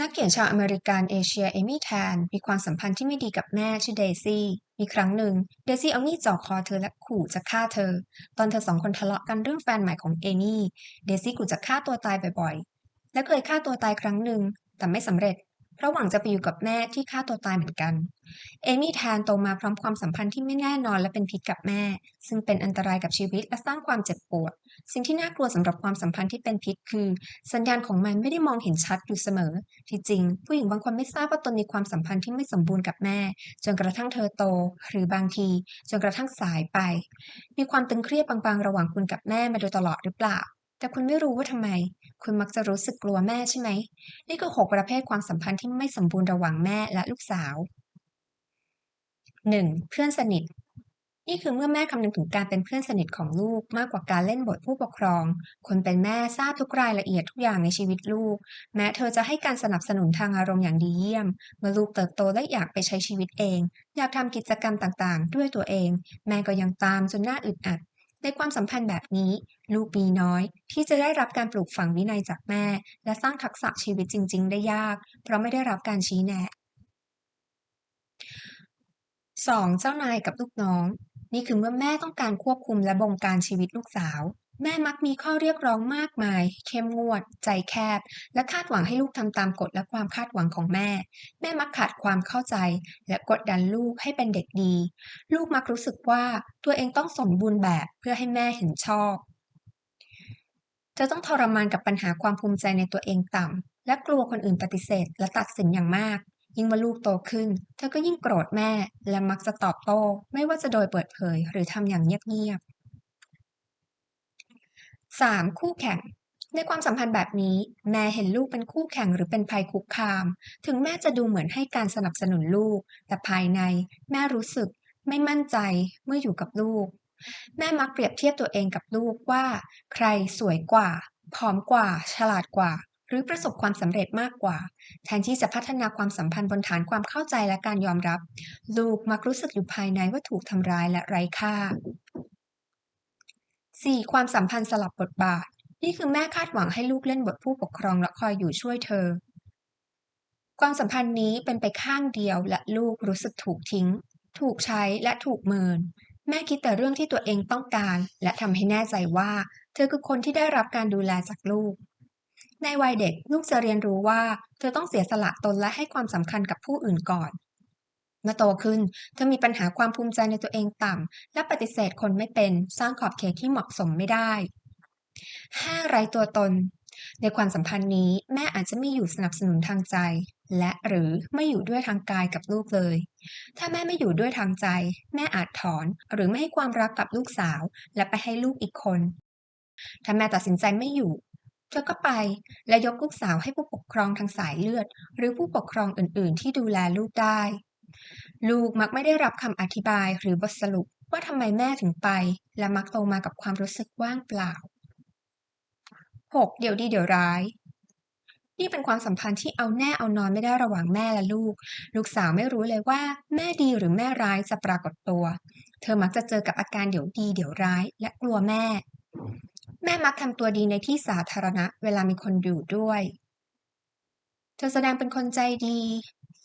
นักเขียนชาวอเมริกันเอเชียเอมี่แทน มีความสัมพันธ์ที่ไม่ดีกับแม่ชื่อเดซี่ มีครั้งหนึ่ง เดซี่เอามีดจ่อคอเธอและขู่จะฆ่าเธอ ตอนเธอสองคนทะเลาะกันเรื่องแฟนใหม่ของเอมี่ เดซี่ขู่จะฆ่าตัวตายบ่อยๆ และเคยฆ่าตัวตายครั้งหนึ่ง แต่ไม่สำเร็จ เพราะหวังจะไปอยู่กับแม่ที่ฆ่าตัวตายเหมือนกัน เอมี่แทนโตมาพร้อมความสัมพันธ์ที่ไม่แน่นอนและเป็นพิษกับแม่ ซึ่งเป็นอันตรายกับชีวิตและสร้างความเจ็บปวด สิ่งที่น่ากลัวสำหรับความสัมพันธ์ที่เป็นพิษคือ สัญญาณของมันไม่ได้มองเห็นชัดอยู่เสมอ ที่จริง ผู้หญิงบางคนไม่ทราบว่าตนมีความสัมพันธ์ที่ไม่สมบูรณ์กับแม่ จนกระทั่งเธอโต หรือบางที จนกระทั่งสายไป มีความตึงเครียดบางๆ ระหว่างคุณกับแม่มาโดยตลอดหรือเปล่า แต่คุณไม่รู้ว่าทำไม คุณมักจะรู้สึกกลัวแม่ใช่ไหม นี่คือหกประเภทความสัมพันธ์ที่ไม่สมบูรณ์ระหว่างแม่และลูกสาว 1. เพื่อนสนิท นี่คือเมื่อแม่คำนึงถึงการเป็นเพื่อนสนิทของลูกมากกว่าการเล่นบทผู้ปกครอง คนเป็นแม่ทราบทุกรายละเอียดทุกอย่างในชีวิตลูก แม้เธอจะให้การสนับสนุนทางอารมณ์อย่างดีเยี่ยม เมื่อลูกเติบโตและอยากไปใช้ชีวิตเอง อยากทำกิจกรรมต่างๆ ด้วยตัวเอง แม่ก็ยังตามจนหน่าอึดอัด ในความสัมพันธ์แบบนี้ ลูกมีน้อย ที่จะได้รับการปลูกฝังวินัยจากแม่ และสร้างทักษะชีวิตจริง ๆ ได้ยาก เพราะไม่ได้รับการชี้แนะ 2. เจ้านายกับลูกน้อง นี่คือเมื่อแม่ต้องการควบคุมและบงการชีวิตลูกสาว แม่มักมีข้อเรียกร้องมากมาย เข้มงวด ใจแคบ และคาดหวังให้ลูกทำตามกฎและความคาดหวังของแม่ แม่มักขาดความเข้าใจ และกดดันลูกให้เป็นเด็กดี ลูกมักรู้สึกว่าตัวเองต้องสมบูรณ์แบบเพื่อให้แม่เห็นชอบเธอต้องทรมานกับปัญหาความภูมิใจในตัวเองต่ำ และกลัวคนอื่นปฏิเสธ และตัดสินอย่างมากยิ่งเมื่อลูกโตขึ้น เธอก็ยิ่งโกรธแม่ และมักจะตอบโต้ ไม่ว่าจะโดยเปิดเผยหรือทำอย่างเงียบๆ 3. คู่แข่ง ในความสัมพันธ์แบบนี้ แม่เห็นลูกเป็นคู่แข่งหรือเป็นภัยคุกคาม ถึงแม่จะดูเหมือนให้การสนับสนุนลูก แต่ภายในแม่รู้สึกไม่มั่นใจเมื่ออยู่กับลูก แม่มักเปรียบเทียบตัวเองกับลูกว่า ใครสวยกว่าผอมกว่า ฉลาดกว่า หรือประสบความสำเร็จมากกว่า แทนที่จะพัฒนาความสัมพันธ์บนฐานความเข้าใจและการยอมรับ ลูกมักรู้สึกอยู่ภายในว่าถูกทำร้ายและไร้ค่า 4. ความสัมพันธ์สลับบทบาท นี่คือแม่คาดหวังให้ลูกเล่นบทผู้ปกครองและคอยอยู่ช่วยเธอ ความสัมพันธ์นี้เป็นไปข้างเดียวและลูกรู้สึกถูกทิ้ง ถูกใช้และถูกเมิน แม่คิดแต่เรื่องที่ตัวเองต้องการ และทำให้แน่ใจว่า เธอคือคนที่ได้รับการดูแลจากลูก ในวัยเด็กลูกจะเรียนรู้ว่า เธอต้องเสียสละตนและให้ความสำคัญกับผู้อื่นก่อน เมื่อโตขึ้นเธอมีปัญหาความภูมิใจในตัวเองต่ำ และปฏิเสธคนไม่เป็นสร้างขอบเขตที่เหมาะสมไม่ได้ 5. ไร้ตัวตน ในความสัมพันธ์นี้แม่อาจจะไม่อยู่สนับสนุนทางใจ และหรือไม่อยู่ด้วยทางกายกับลูกเลย ถ้าแม่ไม่อยู่ด้วยทางใจ แม่อาจถอนหรือไม่ให้ความรักกับลูกสาว และไปให้ลูกอีกคน ถ้าแม่ตัดสินใจไม่อยู่เธอก็ไปและยกลูกสาวให้ผู้ปกครองทางสายเลือด หรือผู้ปกครองอื่น ๆ ที่ดูแลลูกได้ ลูกมักไม่ได้รับคำอธิบายหรือบทสรุปว่าทำไมแม่ถึงไป และมักโตมากับความรู้สึกว่างเปล่า 6. เดี๋ยวดีเดี๋ยวร้าย นี่เป็นความสัมพันธ์ที่เอาแน่เอานอนไม่ได้ระหว่างแม่และลูก ลูกสาวไม่รู้เลยว่า แม่ดีหรือแม่ร้ายจะปรากฏตัว เธอมักจะเจอกับอาการเดี๋ยวดีเดี๋ยวร้าย และกลัวแม่ แม่มักทำตัวดีในที่สาธารณะ เวลามีคนอยู่ด้วย เธอแสดงเป็นคนใจดี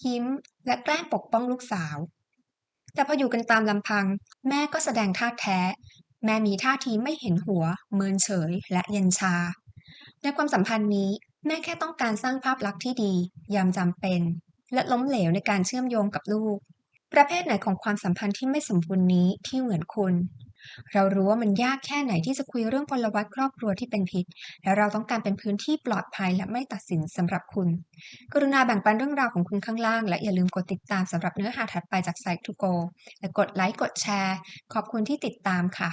ยิ้ม และแกล้งปกป้องลูกสาว แต่พออยู่กันตามลำพัง แม่ก็แสดงท่าแท้ แม่มีท่าทีไม่เห็นหัว เมินเฉย และเย็นชา ในความสัมพันธ์นี้แม่แค่ต้องการสร้างภาพลักษณ์ที่ดี ยามจำเป็น และล้มเหลวในการเชื่อมโยงกับลูก ประเภทไหนของความสัมพันธ์ที่ไม่สมบูรณ์นี้ที่เหมือนคุณ เรารู้ว่ามันยากแค่ไหนที่จะคุยเรื่องพลวัตครอบครัวที่เป็นพิษ และเราต้องการเป็นพื้นที่ปลอดภัยและไม่ตัดสินสำหรับคุณ กรุณาแบ่งปันเรื่องราวของคุณข้างล่าง และอย่าลืมกดติดตามสำหรับเนื้อหาถัดไปจากไซต์ทูโกและกดไลค์กดแชร์ ขอบคุณที่ติดตามค่ะ